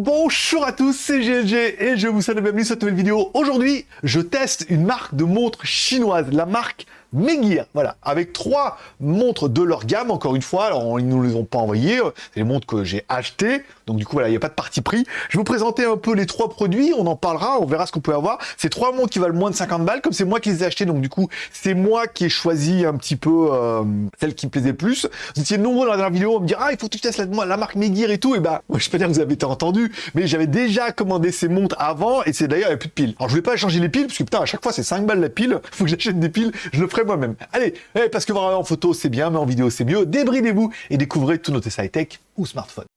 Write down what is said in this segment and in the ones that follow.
Bonjour à tous, c'est GLG et je vous la bienvenue sur cette nouvelle vidéo. Aujourd'hui, je teste une marque de montres chinoise, la marque Megear, voilà, avec trois montres de leur gamme, encore une fois, alors ils ne nous les ont pas envoyées, c'est les montres que j'ai achetées, donc du coup voilà, il n'y a pas de parti pris. Je vais vous présenter un peu les trois produits, on en parlera, on verra ce qu'on peut avoir. C'est trois montres qui valent moins de 50 balles, comme c'est moi qui les ai achetées, donc du coup c'est moi qui ai choisi un petit peu euh, celle qui me plaisait plus. Vous étiez nombreux dans la dernière vidéo à me dire ah il faut que tu testes la, la marque Megear et tout, et bah je peux dire que vous avez été entendu, mais j'avais déjà commandé ces montres avant, et c'est d'ailleurs il n'y a plus de piles. Alors je voulais pas changer les piles, parce que putain à chaque fois c'est 5 balles la pile, faut que j'achète des piles, je le ferai moi-même. Allez, eh, parce que voir en photo c'est bien, mais en vidéo c'est mieux, débridez-vous et découvrez tous nos tests high-tech ou smartphones.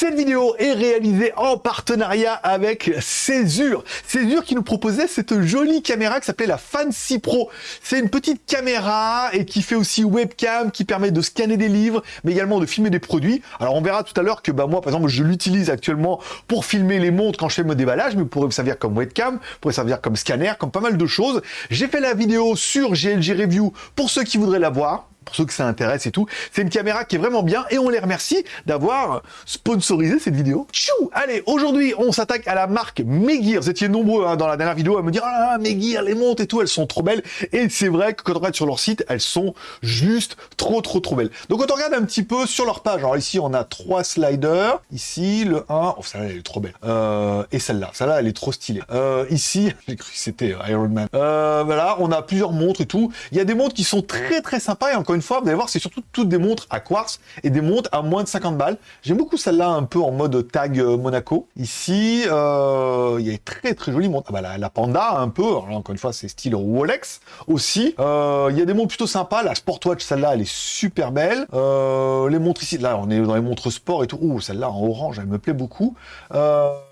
Cette vidéo est réalisée en partenariat avec Césure. Césure qui nous proposait cette jolie caméra qui s'appelait la Fancy Pro. C'est une petite caméra et qui fait aussi webcam, qui permet de scanner des livres, mais également de filmer des produits. Alors on verra tout à l'heure que bah, moi, par exemple, je l'utilise actuellement pour filmer les montres quand je fais mon déballage, mais pourrait me servir comme webcam, pourrait servir comme scanner, comme pas mal de choses. J'ai fait la vidéo sur GLG Review pour ceux qui voudraient la voir pour ceux que ça intéresse et tout. C'est une caméra qui est vraiment bien et on les remercie d'avoir sponsorisé cette vidéo. Chou Allez, aujourd'hui, on s'attaque à la marque Megear. Vous étiez nombreux hein, dans la dernière vidéo à me dire « Ah Megear, les montres et tout, elles sont trop belles. » Et c'est vrai que quand on regarde sur leur site, elles sont juste trop, trop, trop belles. Donc quand on regarde un petit peu sur leur page, alors ici, on a trois sliders. Ici, le 1, oh, celle-là, elle est trop belle. Euh, et celle-là, celle-là, elle est trop stylée. Euh, ici, j'ai cru que c'était Iron Man. Euh, voilà, on a plusieurs montres et tout. Il y a des montres qui sont très, très sympas et encore une fois, vous allez voir, c'est surtout toutes des montres à quartz et des montres à moins de 50 balles. J'aime beaucoup celle-là un peu en mode tag euh, Monaco. Ici, euh, il y a très très jolie montre. Ah bah, la, Panda un peu, encore une fois, c'est style Rolex aussi. Euh, il y a des montres plutôt sympas. La Sportwatch, celle-là, elle est super belle. les montres ici, là, on est dans les montres sport et tout. Ouh, celle-là en orange, elle me plaît beaucoup.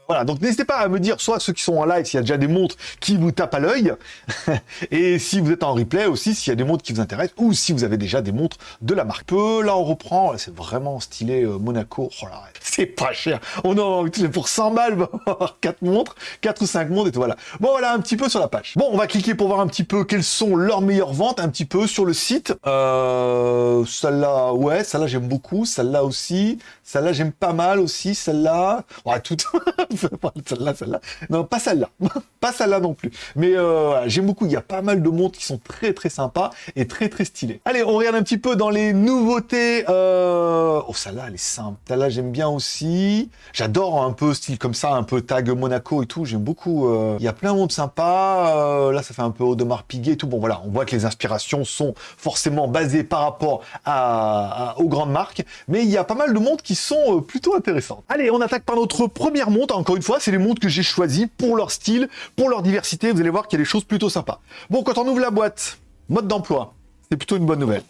Voilà, donc n'hésitez pas à me dire, soit ceux qui sont en live, s'il y a déjà des montres qui vous tapent à l'œil, et si vous êtes en replay aussi, s'il y a des montres qui vous intéressent, ou si vous avez déjà des montres de la marque. Peu, là on reprend, c'est vraiment stylé euh, Monaco, oh c'est pas cher, on en pour 100 balles, 4 montres, 4 ou 5 montres, et tout, voilà. Bon voilà, un petit peu sur la page. Bon, on va cliquer pour voir un petit peu quelles sont leurs meilleures ventes, un petit peu sur le site. Euh, celle-là, ouais, celle-là j'aime beaucoup, celle-là aussi, celle-là j'aime pas mal aussi, celle-là, ouais, toutes... celle-là, celle-là. Non, pas celle-là. pas celle-là non plus. Mais euh, j'aime beaucoup. Il y a pas mal de montres qui sont très très sympas et très très stylées. Allez, on regarde un petit peu dans les nouveautés. Euh... Oh, celle-là, elle est simple. Celle-là, j'aime bien aussi. J'adore un peu style comme ça, un peu tag Monaco et tout. J'aime beaucoup. Euh... Il y a plein de montres sympas. Là, ça fait un peu Audemars Piguet et tout. Bon, voilà, on voit que les inspirations sont forcément basées par rapport à, aux grandes marques. Mais il y a pas mal de montres qui sont euh, plutôt intéressantes. Allez, on attaque par notre première montre encore une fois, c'est les montres que j'ai choisies pour leur style, pour leur diversité. Vous allez voir qu'il y a des choses plutôt sympas. Bon, quand on ouvre la boîte, mode d'emploi, c'est plutôt une bonne nouvelle.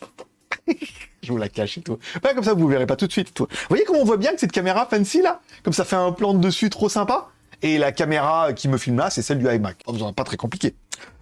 je vous la cache et tout. Pas comme ça, vous ne verrez pas tout de suite. Tout. Vous voyez comment on voit bien que cette caméra fancy là Comme ça fait un plan de dessus trop sympa? Et la caméra qui me filme là, c'est celle du iMac. Oh, pas très compliqué.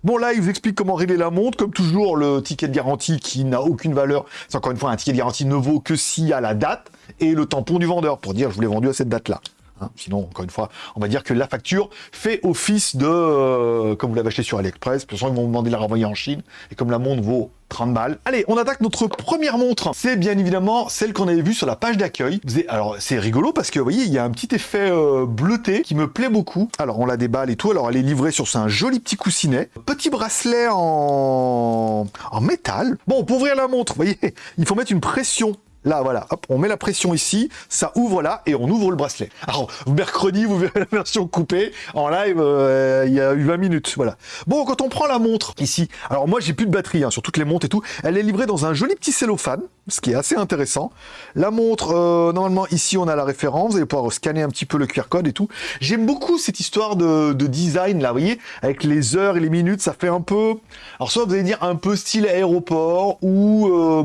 Bon, là, il vous explique comment régler la montre. Comme toujours, le ticket de garantie qui n'a aucune valeur. C'est encore une fois, un ticket de garantie ne vaut que s'il y a la date et le tampon du vendeur pour dire je vous l'ai vendu à cette date-là. Hein, sinon, encore une fois, on va dire que la facture fait office de, euh, comme vous l'avez acheté sur AliExpress, de toute façon, ils vont vous demander de la renvoyer en Chine, et comme la montre vaut 30 balles. Allez, on attaque notre première montre. C'est bien évidemment celle qu'on avait vue sur la page d'accueil. Alors, c'est rigolo parce que, vous voyez, il y a un petit effet euh, bleuté qui me plaît beaucoup. Alors, on la déballe et tout. Alors, elle est livrée sur un joli petit coussinet. Petit bracelet en, en métal. Bon, pour ouvrir la montre, vous voyez, il faut mettre une pression Là, voilà, on met la pression ici, ça ouvre là, et on ouvre le bracelet. Alors, mercredi, vous verrez la version coupée. En live, euh, il y a eu 20 minutes, voilà. Bon, quand on prend la montre, ici, alors moi, j'ai plus de batterie hein, sur toutes les montres et tout. Elle est livrée dans un joli petit cellophane, ce qui est assez intéressant. La montre, euh, normalement, ici, on a la référence. Vous allez pouvoir scanner un petit peu le QR code et tout. J'aime beaucoup cette histoire de, design, là, vous voyez, avec les heures et les minutes, ça fait un peu... Alors, soit vous allez dire un peu style aéroport, ou euh,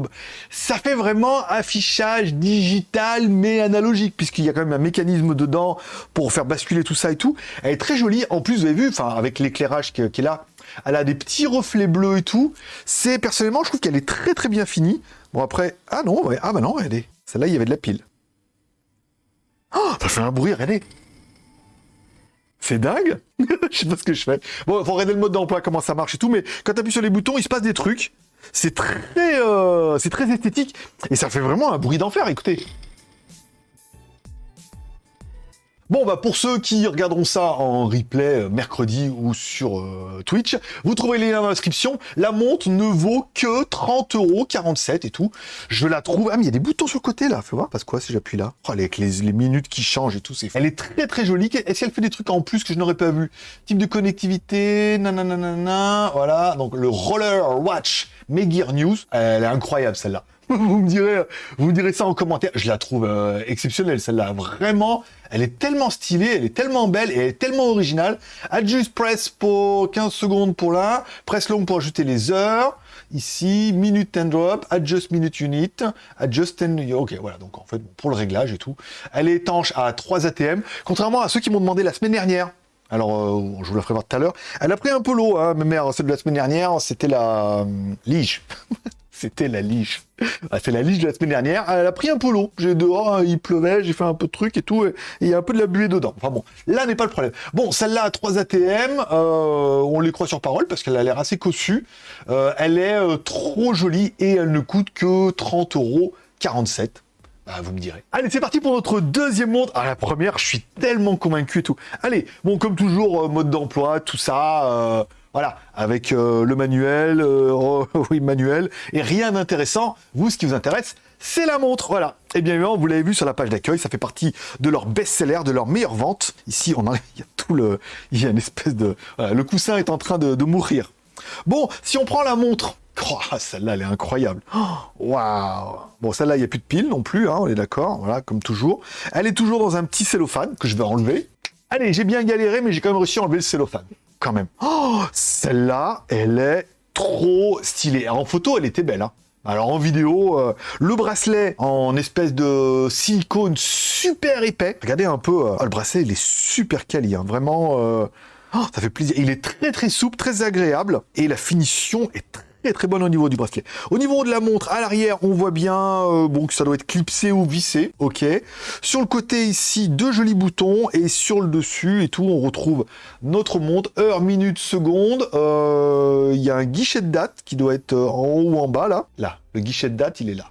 ça fait vraiment affichage digital mais analogique, puisqu'il y a quand même un mécanisme dedans pour faire basculer tout ça et tout. Elle est très jolie. En plus, vous avez vu, enfin, avec l'éclairage qui, est là, elle a des petits reflets bleus et tout. C'est, personnellement, je trouve qu'elle est très très bien finie. Bon, après, ah non, ah bah non, regardez. Celle-là, il y avait de la pile. Oh, ça fait un bruit, regardez. C'est dingue Je sais pas ce que je fais. Bon, faut regarder le mode d'emploi, comment ça marche et tout, mais quand tu appuies sur les boutons, il se passe des trucs. C'est très, euh, c'est très esthétique et ça fait vraiment un bruit d'enfer. Écoutez. Bon, bah pour ceux qui regarderont ça en replay euh, mercredi ou sur euh, Twitch, vous trouverez les liens dans la description. La montre ne vaut que 30 euros, 47 et tout. Je la trouve... Ah, mais il y a des boutons sur le côté, là. Fais voir, parce quoi si j'appuie là? Oh, avec les, minutes qui changent et tout, c'est... Elle est très, très jolie. Est-ce qu'elle fait des trucs en plus que je n'aurais pas vu? Type de connectivité, nanana, voilà. Donc, le Roller Watch Megear News. Elle est incroyable, celle-là. vous me direz, vous me direz ça en commentaire. Je la trouve euh, exceptionnelle, celle-là. Vraiment, elle est tellement stylée, elle est tellement belle et elle est tellement originale. Adjust press pour 15 secondes pour là, press long pour ajouter les heures. Ici, minute and drop, adjust minute unit, adjust 10... Ok, voilà, donc en fait, pour le réglage et tout. Elle est étanche à 3 ATM, contrairement à ceux qui m'ont demandé la semaine dernière. Alors, euh, je vous la ferai voir tout à l'heure. Elle a pris un peu l'eau, hein, mais celle de la semaine dernière, c'était la euh, lige. C'était la lige. Ah, c'est la lige de la semaine dernière. Elle a pris un peu l'eau. J'ai dehors, hein, il pleuvait, j'ai fait un peu de trucs et tout. Et il y a un peu de la buée dedans. Enfin bon, là n'est pas le problème. Bon, celle-là a 3 ATM. Euh, on les croit sur parole parce qu'elle a l'air assez cossue. Euh, elle est euh, trop jolie et elle ne coûte que 30 euros 47. Bah, vous me direz. Allez, c'est parti pour notre deuxième montre. Ah, la première, je suis tellement convaincu et tout. Allez, bon, comme toujours, mode d'emploi, tout ça. Voilà, avec euh, le manuel, euh, oh, oui, manuel, et rien d'intéressant. Vous, ce qui vous intéresse, c'est la montre, voilà. Et bien évidemment, vous l'avez vu sur la page d'accueil, ça fait partie de leur best-seller, de leur meilleure vente. Ici, on a, il y a tout le... Il y a une espèce de... le coussin est en train de, mourir. Bon, si on prend la montre... Oh, celle-là, elle est incroyable. Waouh Bon, celle-là, il n'y a plus de pile non plus, hein, on est d'accord, voilà, comme toujours. Elle est toujours dans un petit cellophane que je vais enlever. Allez, j'ai bien galéré, mais j'ai quand même réussi à enlever le cellophane quand même. Oh, celle-là, elle est trop stylée. en photo, elle était belle. Hein. Alors en vidéo, euh, le bracelet en espèce de silicone super épais. Regardez un peu, euh, oh, le bracelet il est super quali, hein. vraiment, euh, oh, ça fait plaisir. Il est très très souple, très agréable et la finition est très très très bonne au niveau du bracelet. Au niveau de la montre, à l'arrière, on voit bien euh, bon, que ça doit être clipsé ou vissé. Ok. Sur le côté ici, deux jolis boutons. Et sur le dessus et tout, on retrouve notre montre, heure, minute, seconde. Euh, il y a un guichet de date qui doit être euh, en haut ou en bas, là. Là. Le guichet de date, il est là.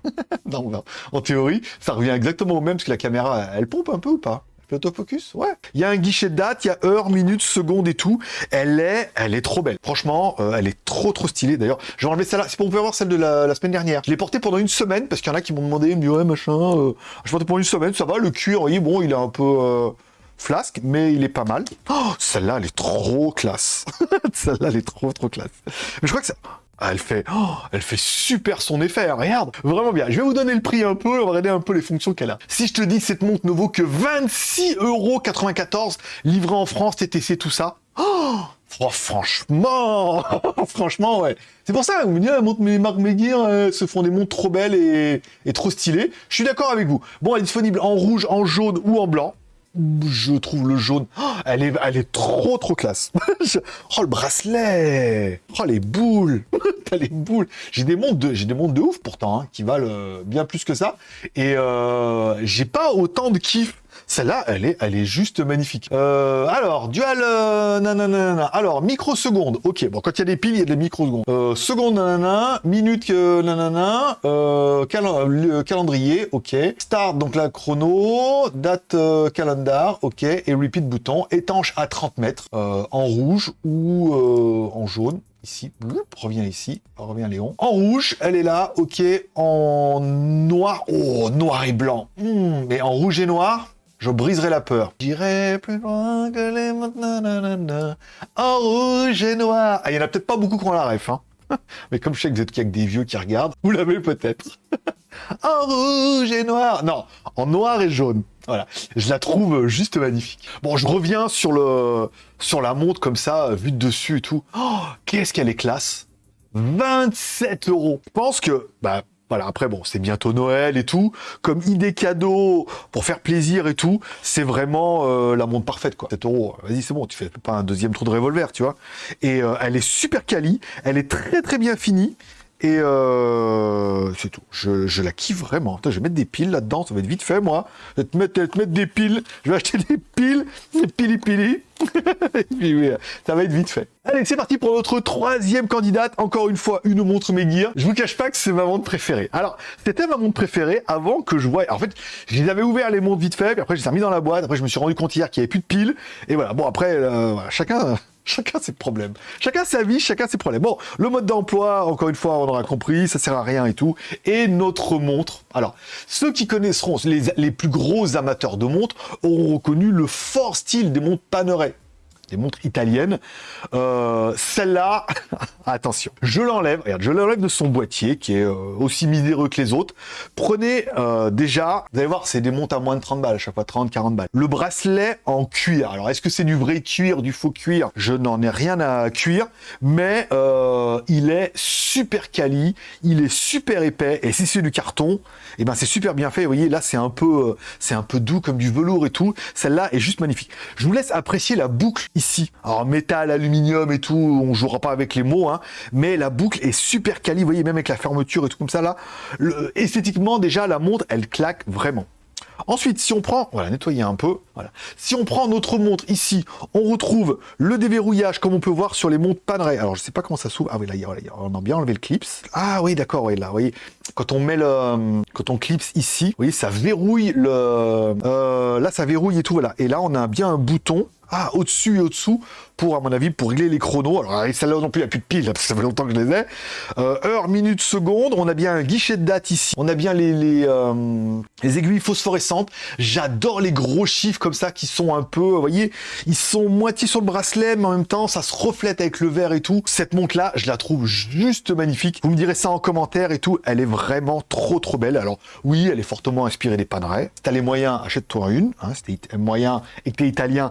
en théorie, ça revient exactement au même, parce que la caméra, elle pompe un peu ou pas? L'autofocus Ouais. Il y a un guichet de date, il y a heure, minute, seconde et tout. Elle est, elle est trop belle. Franchement, euh, elle est trop trop stylée. D'ailleurs, j'ai enlevé celle-là. C'est pour vous pouvez voir celle de la, semaine dernière. Je l'ai portée pendant une semaine parce qu'il y en a qui m'ont demandé, me ouais machin. Euh, je portais pendant une semaine, ça va. Le cuir, oui, bon, il est un peu euh, flasque, mais il est pas mal. Oh, celle-là, elle est trop classe. celle-là, elle est trop trop classe. Mais je crois que ça. Ah, elle fait, oh, elle fait super son effet, regarde, vraiment bien. Je vais vous donner le prix un peu, on va regarder un peu les fonctions qu'elle a. Si je te dis cette montre ne vaut que 26,94€, livrée en France, TTC, tout ça, oh, oh franchement, franchement, ouais. C'est pour ça, vous me dites, ah, montre mes marques Meguiar se font des montres trop belles et trop stylées. Je suis d'accord avec vous. Bon, elle est disponible en rouge, en jaune ou en blanc je trouve le jaune, oh, elle, est, elle est trop trop classe. oh le bracelet, oh les boules, t'as les boules. J'ai des montres de, j'ai des montres de ouf pourtant, hein, qui valent euh, bien plus que ça. Et euh, j'ai pas autant de kiff celle-là, elle est, elle est juste magnifique. Euh, alors, dual, euh, nanana, alors, microsecondes, ok, bon, quand il y a des piles, il y a des microsecondes. Euh, seconde, nanana, minute, euh, nanana, euh, calendrier, ok. Start, donc la chrono, date, euh, calendar, ok, et repeat bouton, étanche à 30 mètres, euh, en rouge ou en jaune, ici, revient ici, revient Léon. En rouge, elle est là, ok, en noir, oh, noir et blanc, hmm, mais en rouge et noir, je briserai la peur. J'irai plus loin que les en rouge et noir. Ah, il y en a peut-être pas beaucoup qui ont la ref, hein. Mais comme je sais que vous êtes avec des vieux qui regardent, vous l'avez peut-être. en rouge et noir. Non, en noir et jaune. Voilà, je la trouve juste magnifique. Bon, je reviens sur le sur la montre comme ça, vue de dessus et tout. Oh, qu'est-ce qu'elle est classe 27 euros. Je pense que, bah, voilà, après, bon, c'est bientôt Noël et tout. Comme idée cadeau, pour faire plaisir et tout, c'est vraiment euh, la montre parfaite, quoi. 7 euros, vas-y, c'est bon, tu fais pas un deuxième trou de revolver, tu vois. Et euh, elle est super quali, elle est très très bien finie. Et euh, c'est tout. Je, la kiffe vraiment. je vais mettre des piles là-dedans, ça va être vite fait, moi. Je vais te mettre, te mettre des piles. Je vais acheter des piles, des pili-pili. ça va être vite fait. Allez, c'est parti pour notre troisième candidate. Encore une fois, une montre Meguiar. Je vous cache pas que c'est ma montre préférée. Alors, c'était ma montre préférée avant que je voie... En fait, je les avais ouvert les montres vite fait, puis après, je les ai mis dans la boîte. Après, je me suis rendu compte hier qu'il n'y avait plus de piles. Et voilà. Bon, après, euh, chacun Chacun ses problèmes. Chacun sa vie, chacun ses problèmes. Bon, le mode d'emploi, encore une fois, on aura compris, ça sert à rien et tout. Et notre montre. Alors, ceux qui connaisseront, les, plus gros amateurs de montres, auront reconnu le fort style des montres Panerai des montres italiennes. Euh, celle-là, attention, je l'enlève, regarde, je l'enlève de son boîtier, qui est euh, aussi miséreux que les autres. Prenez euh, déjà, vous allez voir, c'est des montres à moins de 30 balles, à chaque fois 30, 40 balles. Le bracelet en cuir. Alors, est-ce que c'est du vrai cuir, du faux cuir? Je n'en ai rien à cuire, mais il est super quali, il est super épais, et si c'est du carton, et eh ben c'est super bien fait. Vous voyez, là, c'est un peu, c'est un peu doux comme du velours et tout. Celle-là est juste magnifique. Je vous laisse apprécier la boucle ici. Alors métal, aluminium et tout, on jouera pas avec les mots, hein, mais la boucle est super quali, vous voyez, même avec la fermeture et tout comme ça là. esthétiquement, déjà, la montre, elle claque vraiment. Ensuite, si on prend, voilà, nettoyer un peu, voilà. Si on prend notre montre ici, on retrouve le déverrouillage comme on peut voir sur les montres Panerai. Alors, je sais pas comment ça s'ouvre. Ah oui, là, on a bien enlevé le clips. Ah oui, d'accord, oui, là, vous voyez, quand on met le, quand on clipse ici, vous voyez, ça verrouille le, euh, là, ça verrouille et tout, voilà. Et là, on a bien un bouton ah, au-dessus et au-dessous, pour, à mon avis, pour régler les chronos. Alors, celle-là non plus, il n'y a plus de piles, parce que ça fait longtemps que je les ai. Euh, heure, minute, seconde. On a bien un guichet de date ici. On a bien les, les, euh, les aiguilles phosphorescentes. J'adore les gros chiffres comme ça, qui sont un peu, vous voyez, ils sont moitié sur le bracelet, mais en même temps, ça se reflète avec le verre et tout. Cette montre-là, je la trouve juste magnifique. Vous me direz ça en commentaire et tout. Elle est vraiment trop, trop belle. Alors, oui, elle est fortement inspirée des Panerai. Si t'as les moyens, achète-toi une. Hein, si t'es moyen et que t'es italien,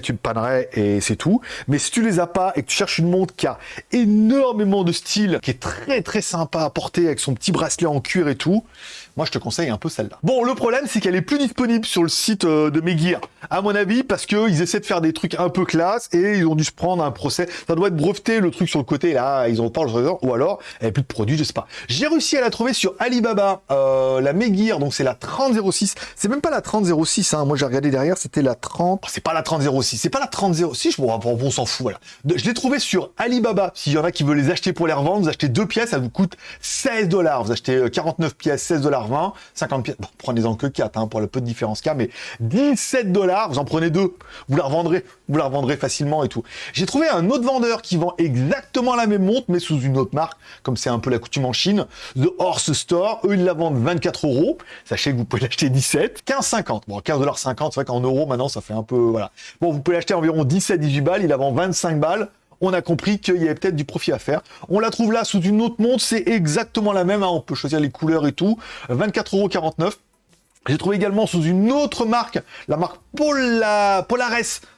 tu une Panerai et c'est tout. Mais si tu les as pas et que tu cherches une montre qui a énormément de style, qui est très très sympa à porter avec son petit bracelet en cuir et tout, moi je te conseille un peu celle-là. Bon, le problème c'est qu'elle est plus disponible sur le site euh, de Megear, à mon avis, parce qu'ils essaient de faire des trucs un peu classe et ils ont dû se prendre un procès. Ça doit être breveté le truc sur le côté, là, ils ont pas le ou alors elle a plus de produits, je sais pas. J'ai réussi à la trouver sur Alibaba, euh, la Megear, donc c'est la 3006. C'est même pas la 3006, hein. moi j'ai regardé derrière, c'était la 30... c'est pas la 3006, c'est pas la 3006, bon, on s'en fout. Je l'ai trouvé sur Alibaba, s'il y en a qui veulent les acheter pour les revendre, vous achetez deux pièces, ça vous coûte 16 dollars. Vous achetez 49 euh, pièces, 16 dollars 20, 50 pièces, prenez-en que 4 hein, pour le peu de différence qu'il y a, mais 17 dollars, vous en prenez deux, vous la revendrez, vous la revendrez facilement et tout. J'ai trouvé un autre vendeur qui vend exactement la même montre, mais sous une autre marque, comme c'est un peu la coutume en Chine, The Horse Store, eux ils la vendent 24 euros, sachez que vous pouvez l'acheter 17, 15,50, bon 15,50 c'est vrai qu'en euros maintenant ça fait un peu, voilà. Bon, vous pouvez l'acheter environ 17-18 balles, il la vend 25 balles, on a compris qu'il y avait peut-être du profit à faire. On la trouve là sous une autre montre, c'est exactement la même, hein. on peut choisir les couleurs et tout, 24,49€. J'ai trouvé également sous une autre marque, la marque Polares,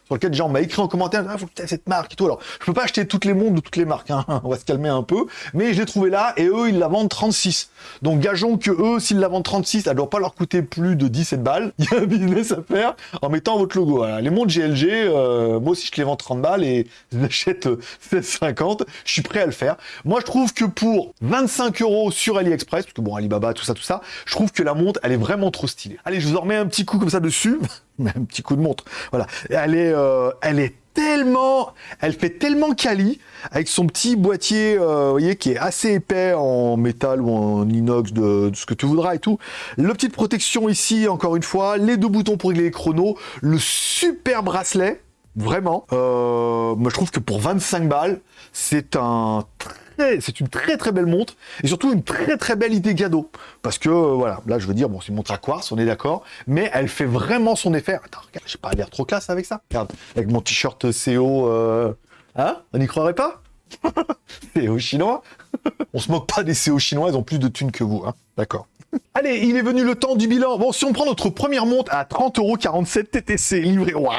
sur lequel gens m'a écrit en commentaire, ah, faut que cette marque et tout. Alors, je peux pas acheter toutes les montres de toutes les marques, hein. on va se calmer un peu, mais je l'ai trouvé là, et eux, ils la vendent 36. Donc, gageons que eux, s'ils la vendent 36, elle doit pas leur coûter plus de 17 balles. Il y a un business à faire en mettant votre logo. Les montres GLG, euh, moi aussi, je les vends 30 balles et je l'achète 16,50. Je suis prêt à le faire. Moi, je trouve que pour 25 euros sur AliExpress, parce que bon, Alibaba, tout ça, tout ça, je trouve que la montre, elle est vraiment trop stylée. Allez, je vous en remets un petit coup comme ça dessus. un petit coup de montre. Voilà. Elle est, euh, elle est tellement, elle fait tellement quali avec son petit boîtier, euh, vous voyez, qui est assez épais en métal ou en inox, de, ce que tu voudras et tout. La petite protection ici, encore une fois, les deux boutons pour régler les chronos, le super bracelet, vraiment. Euh, moi, je trouve que pour 25 balles, c'est un c'est une très très belle montre et surtout une très très belle idée cadeau. Parce que euh, voilà, là je veux dire, bon, c'est une montre à quartz, on est d'accord, mais elle fait vraiment son effet. Attends, regarde, j'ai pas l'air trop classe avec ça. Regarde, avec mon t-shirt CO, euh... hein On n'y croirait pas? CO chinois? On se moque pas des CO chinois, ils ont plus de thunes que vous, hein D'accord. Allez, il est venu le temps du bilan. Bon, si on prend notre première montre à 30,47€ TTC livré, waouh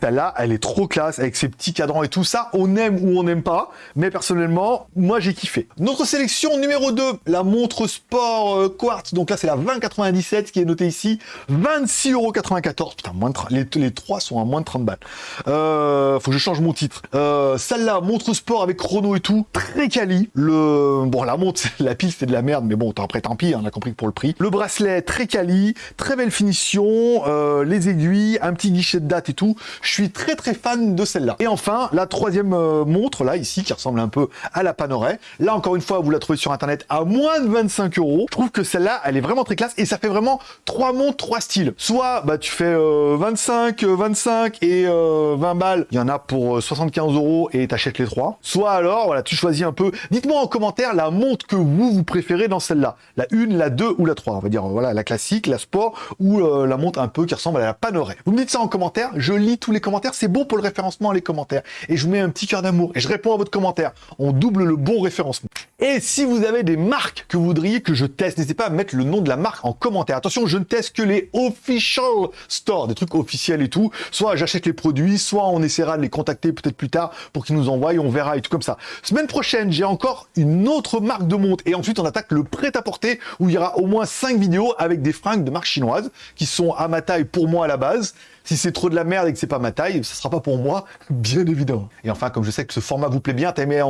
celle-là, elle est trop classe avec ses petits cadrans et tout ça. On aime ou on n'aime pas, mais personnellement, moi j'ai kiffé. Notre sélection numéro 2, la montre sport euh, quartz. Donc là, c'est la 2097 qui est notée ici. 26,94€. Putain, moins de les, les trois sont à moins de 30 balles. Euh, faut que je change mon titre. Euh, celle-là, montre sport avec chrono et tout, très quali. Le, bon, la montre, la pile, c'est de la merde, mais bon, après, tant pis, on a compris pour le prix. Le bracelet, très quali, très belle finition, euh, les aiguilles, un petit guichet de date et tout. Suis très très fan de celle-là. Et enfin, la troisième euh, montre, là, ici, qui ressemble un peu à la Panerai. Là, encore une fois, vous la trouvez sur Internet à moins de 25 euros. Je trouve que celle-là, elle est vraiment très classe et ça fait vraiment trois montres, trois styles. Soit, bah, tu fais 25, euh, 25 et 20 euh, balles. Il y en a pour 75 euros et t'achètes les trois. Soit alors, voilà, tu choisis un peu. Dites-moi en commentaire la montre que vous, vous préférez dans celle-là. La 1, la 2 ou la 3. On va dire, voilà, la classique, la sport ou la montre un peu qui ressemble à la Panerai. Vous me dites ça en commentaire. Je lis tous les commentaires, c'est bon pour le référencement, les commentaires. Et je vous mets un petit cœur d'amour et je réponds à votre commentaire. On double le bon référencement. Et si vous avez des marques que vous voudriez que je teste, n'hésitez pas à mettre le nom de la marque en commentaire. Attention, je ne teste que les official stores, des trucs officiels et tout. Soit j'achète les produits, soit on essaiera de les contacter peut-être plus tard pour qu'ils nous envoient, on verra et tout comme ça. Semaine prochaine, j'ai encore une autre marque de montre et ensuite on attaque le prêt-à-porter où il y aura au moins 5 vidéos avec des fringues de marque chinoise qui sont à ma taille pour moi à la base. Si c'est trop de la merde et que c'est pas ma taille, ça sera pas pour moi, bien évidemment. Et enfin, comme je sais que ce format vous plaît bien, t'as aimé,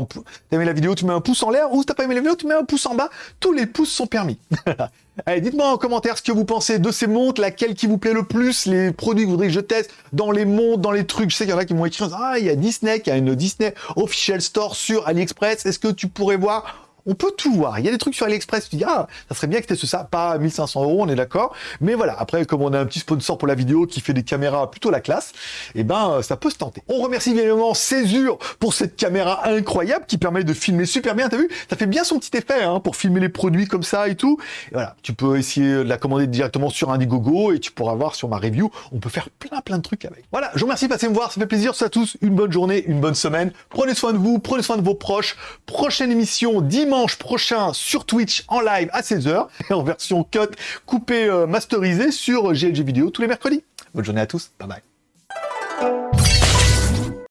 la vidéo, tu mets un pouce en l'air, ou si t'as pas aimé la vidéo, tu mets un pouce en bas. Tous les pouces sont permis. Allez, dites-moi en commentaire ce que vous pensez de ces montres, laquelle qui vous plaît le plus, les produits que vous voudriez que je teste dans les montres, dans les trucs. Je sais qu'il y en a qui m'ont écrit, ah, il y a Disney, y a une Disney Official Store sur AliExpress. Est-ce que tu pourrais voir on peut tout voir. Il y a des trucs sur AliExpress, tu dis, ah, ça serait bien que tu ça, pas à 1500 euros, on est d'accord. Mais voilà, après, comme on a un petit sponsor pour la vidéo qui fait des caméras plutôt la classe, eh ben, ça peut se tenter. On remercie évidemment Césure pour cette caméra incroyable qui permet de filmer super bien. T'as vu? Ça fait bien son petit effet, hein, pour filmer les produits comme ça et tout. Et voilà, tu peux essayer de la commander directement sur Indiegogo et tu pourras voir sur ma review. On peut faire plein, plein de trucs avec. Voilà, je vous remercie de passer me voir. Ça fait plaisir. Ça à tous. Une bonne journée, une bonne semaine. Prenez soin de vous, prenez soin de vos proches. Prochaine émission prochain sur Twitch en live à 16h et en version cut coupée euh, masterisée sur GLG Vidéo tous les mercredis. Bonne journée à tous, bye bye.